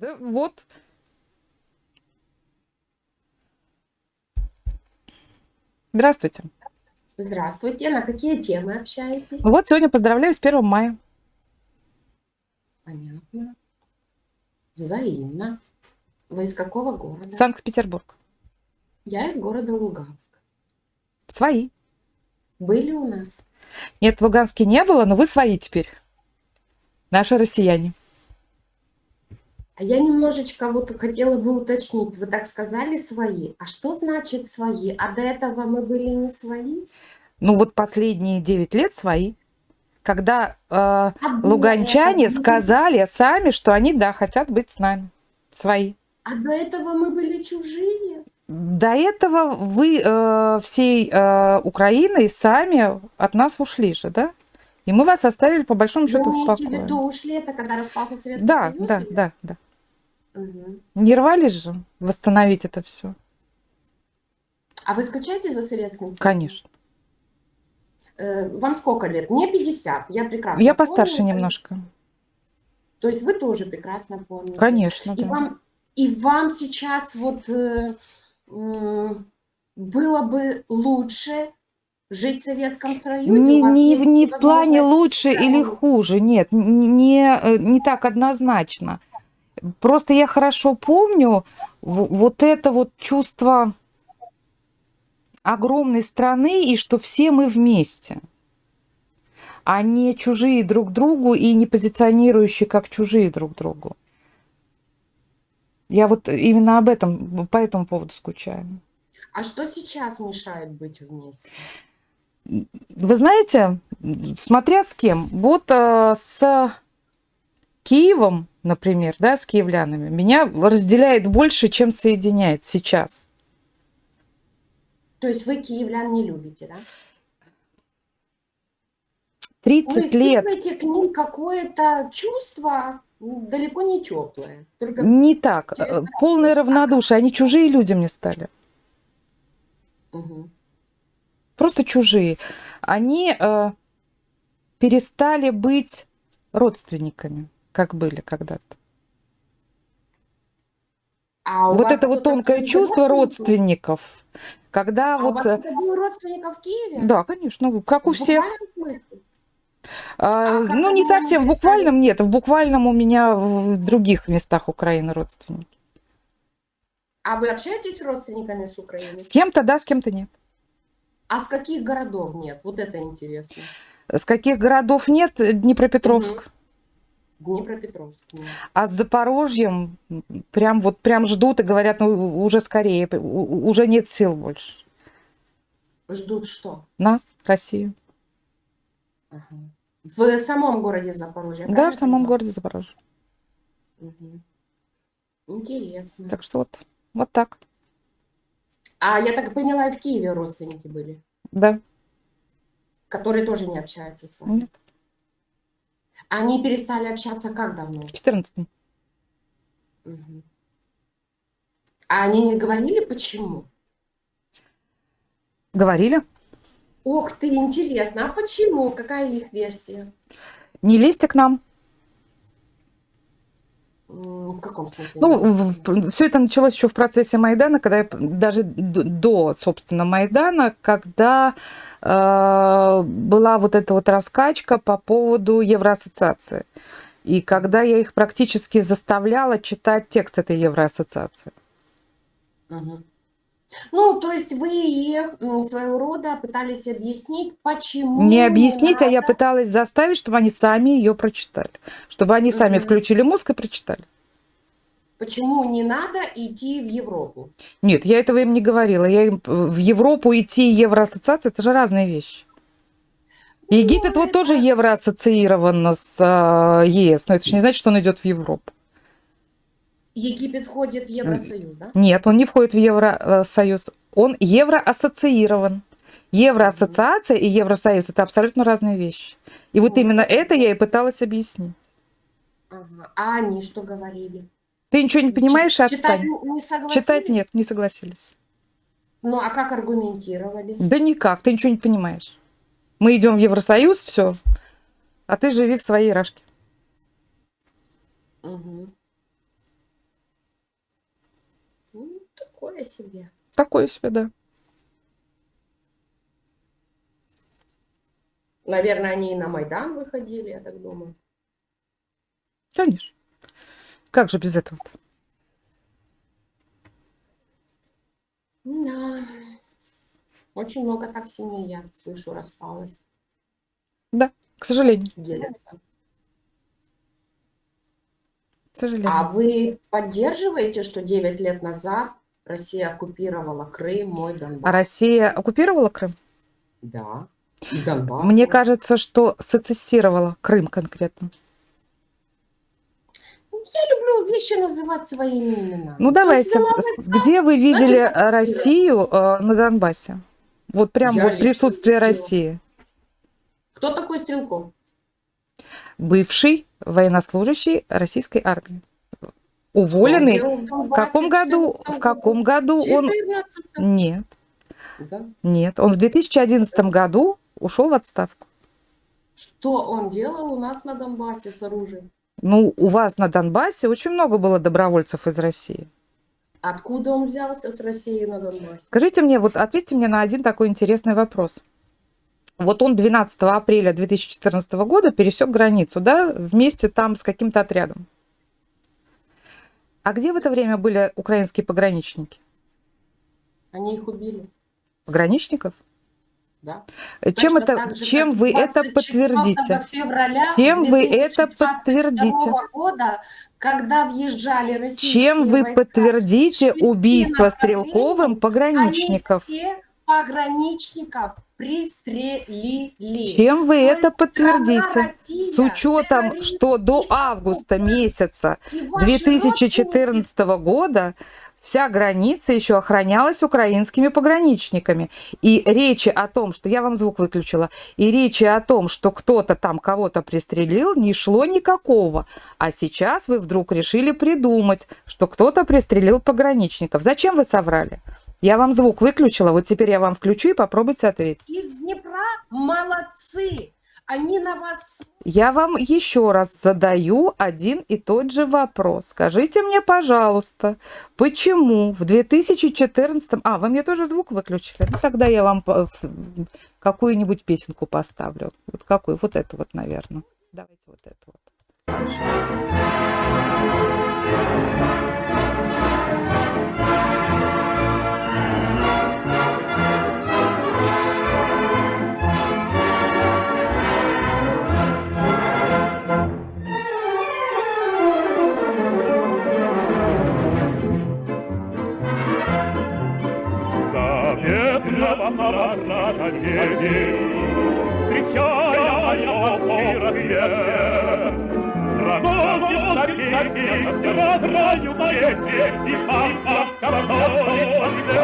Да вот. Здравствуйте. Здравствуйте. На какие темы общаетесь? Вот сегодня поздравляю с 1 мая. Понятно. Взаимно. Вы из какого города? Санкт-Петербург. Я из города Луганск. Свои. Были у нас? Нет, в Луганске не было, но вы свои теперь. Наши россияне. А я немножечко вот хотела бы уточнить. Вы так сказали свои. А что значит свои? А до этого мы были не свои? Ну вот последние 9 лет свои. Когда э, А луганчане мы- сказали сами, что они, да, хотят быть с нами. Свои. А до этого мы были чужие? До этого вы э, всей э, Украиной сами от нас ушли же, да? И мы вас оставили по большому Вы счету в имеете в покое. виду ушли, это когда распался Советский Да, Союз? да, или- да, да. Мгм. Не рвались же восстановить это все? А вы скучаете за Советским Союзом? Конечно. Э, Вам сколько лет? Мне 50, я прекрасно Я постарше помню. немножко. То есть вы тоже прекрасно помните. Конечно, И да. вам, и вам сейчас вот э, было бы лучше жить в Советском Союзе? Не, не, не в плане лучше или хуже, нет, не, э, не так однозначно. Просто я хорошо помню вот это вот чувство огромной страны и что все мы вместе, а не чужие друг другу и не позиционирующие как чужие друг другу. Я вот именно об этом, по этому поводу скучаю. А что сейчас мешает быть вместе? Вы знаете, смотря с кем. Вот э, с Киевом, например, да, с киевлянами, меня разделяет больше, чем соединяет сейчас. То есть вы киевлян не любите, да? 30 Вы лет. испытываете к ним какое-то чувство далеко не теплое. Только Не так. через э, Полное равнодушие. Они чужие люди мне стали. Мгм. Просто чужие. Они э, перестали быть родственниками, как были когда-то. А у вот это вот тонкое чувство родственник? родственников, когда А у вот... вас э, родственников в Киеве? Да, конечно, ну, как у В всех. А, А ну, не совсем в буквальном, нет. В буквальном у меня в других местах Украины родственники. А вы общаетесь с родственниками с Украины? С кем-то да, с кем-то нет. А с каких городов нет? Вот это интересно. С каких городов нет? Днепропетровск. Днепропетровск нет. А с Запорожьем прям вот прям ждут и говорят, ну уже скорее, уже нет сил больше. Ждут что? Нас, Россию. Ага. В самом городе Запорожье, Да, правильно в самом городе Запорожье. Мгм. Интересно. Так что вот, вот так. А я так поняла, и в Киеве родственники были, Да, которые тоже не общаются с вами. нет. Они перестали общаться как давно? В 14 Мгм. А они не говорили, почему? Говорили. Ух ты, интересно. А почему? Какая их версия? Не лезьте к нам. В каком смысле? Ну, все это началось еще в процессе Майдана, когда я, даже до, собственно, Майдана, когда э, была вот эта вот раскачка по поводу Евроассоциации. И когда я их практически заставляла читать текст этой Евроассоциации. Мгм. Ну, то есть вы их своего рода пытались объяснить, почему Не объяснить, а я надо- пыталась заставить, чтобы они сами ее прочитали. Чтобы они сами Мгм. включили мозг и прочитали. почему не надо идти в Европу. Нет, я этого им не говорила. Я им в Европу идти и Евроассоциация, это же разные вещи. Египет вот тоже евроассоциирован с э, ЕС, но это же не значит, что он идет в Европу. Египет входит в Евросоюз, да? Нет, он не входит в Евросоюз. Он евроассоциирован. Евроассоциация и Евросоюз – это абсолютно разные вещи. И вот именно это я и пыталась объяснить. Ага. А они что говорили? Ты ничего не понимаешь, Читать отстань. не согласились? Читать нет, не согласились. Ну, а как аргументировали? Да никак, ты ничего не понимаешь. Мы идем в Евросоюз, все, а ты живи в своей рашке. Мгм. Такое себе. Такое себе, да. Наверное, они и на Майдан выходили, я так думаю. Конечно. Как же без этого -то? Да. Очень много так семей, я слышу, распалось. Да, к сожалению. Делятся. К сожалению. А вы поддерживаете, что 9 лет назад Россия оккупировала Крым, мой А Донбасс? Россия оккупировала Крым? Да. И Донбасс. Мне кажется, что сецессировала Крым конкретно. Я люблю вещи называть своими именами. Ну давайте, где вы видели значит, э, Россию э, на Донбассе? Вот прям Я вот присутствие видела. России. Кто такой Стрелков? Бывший военнослужащий российской армии. Уволенный. в каком году? 14 В каком году он? 14 Нет, Да. нет. Он в 2011 году ушел в отставку. Что он делал у нас на Донбассе с оружием? Ну, у вас на Донбассе очень много было добровольцев из России. Откуда он взялся с Россией на Донбассе? Скажите мне, вот ответьте мне на один такой интересный вопрос. Вот он 12 апреля 2014 года пересек границу, да, вместе там с каким-то отрядом. А где в это время были украинские пограничники? Они их убили, Пограничников? да? Чем, Точно это, же, чем вы это 24 подтвердите? февраля Чем вы это 2022 подтвердите? года, когда въезжали российские Чем вы войска, подтвердите убийство Стрелковым пограничников? все пограничников пристрелили. Чем вы То это подтвердите? С учетом, что до августа месяца И ваши 2014 года вся граница еще охранялась украинскими пограничниками. И речи о том, что я вам звук выключила, и речи о том, что кто-то там кого-то пристрелил, не шло никакого. А сейчас вы вдруг решили придумать, что кто-то пристрелил пограничников. Зачем вы соврали? Я вам звук выключила, вот теперь я вам включу и попробуйте ответить. Из Днепра молодцы. Они на вас Я вам еще раз задаю один и тот же вопрос. Скажите мне, пожалуйста, почему в 2014... А, вы мне тоже звук выключили? Ну, тогда я вам ф- какую-нибудь песенку поставлю. Вот какую? Вот эту вот, наверное. Давайте вот эту вот. Хорошо. Заветного парада едем, Встречая острый рассвет. Проносится песня над краю поэзии И пасторского свет.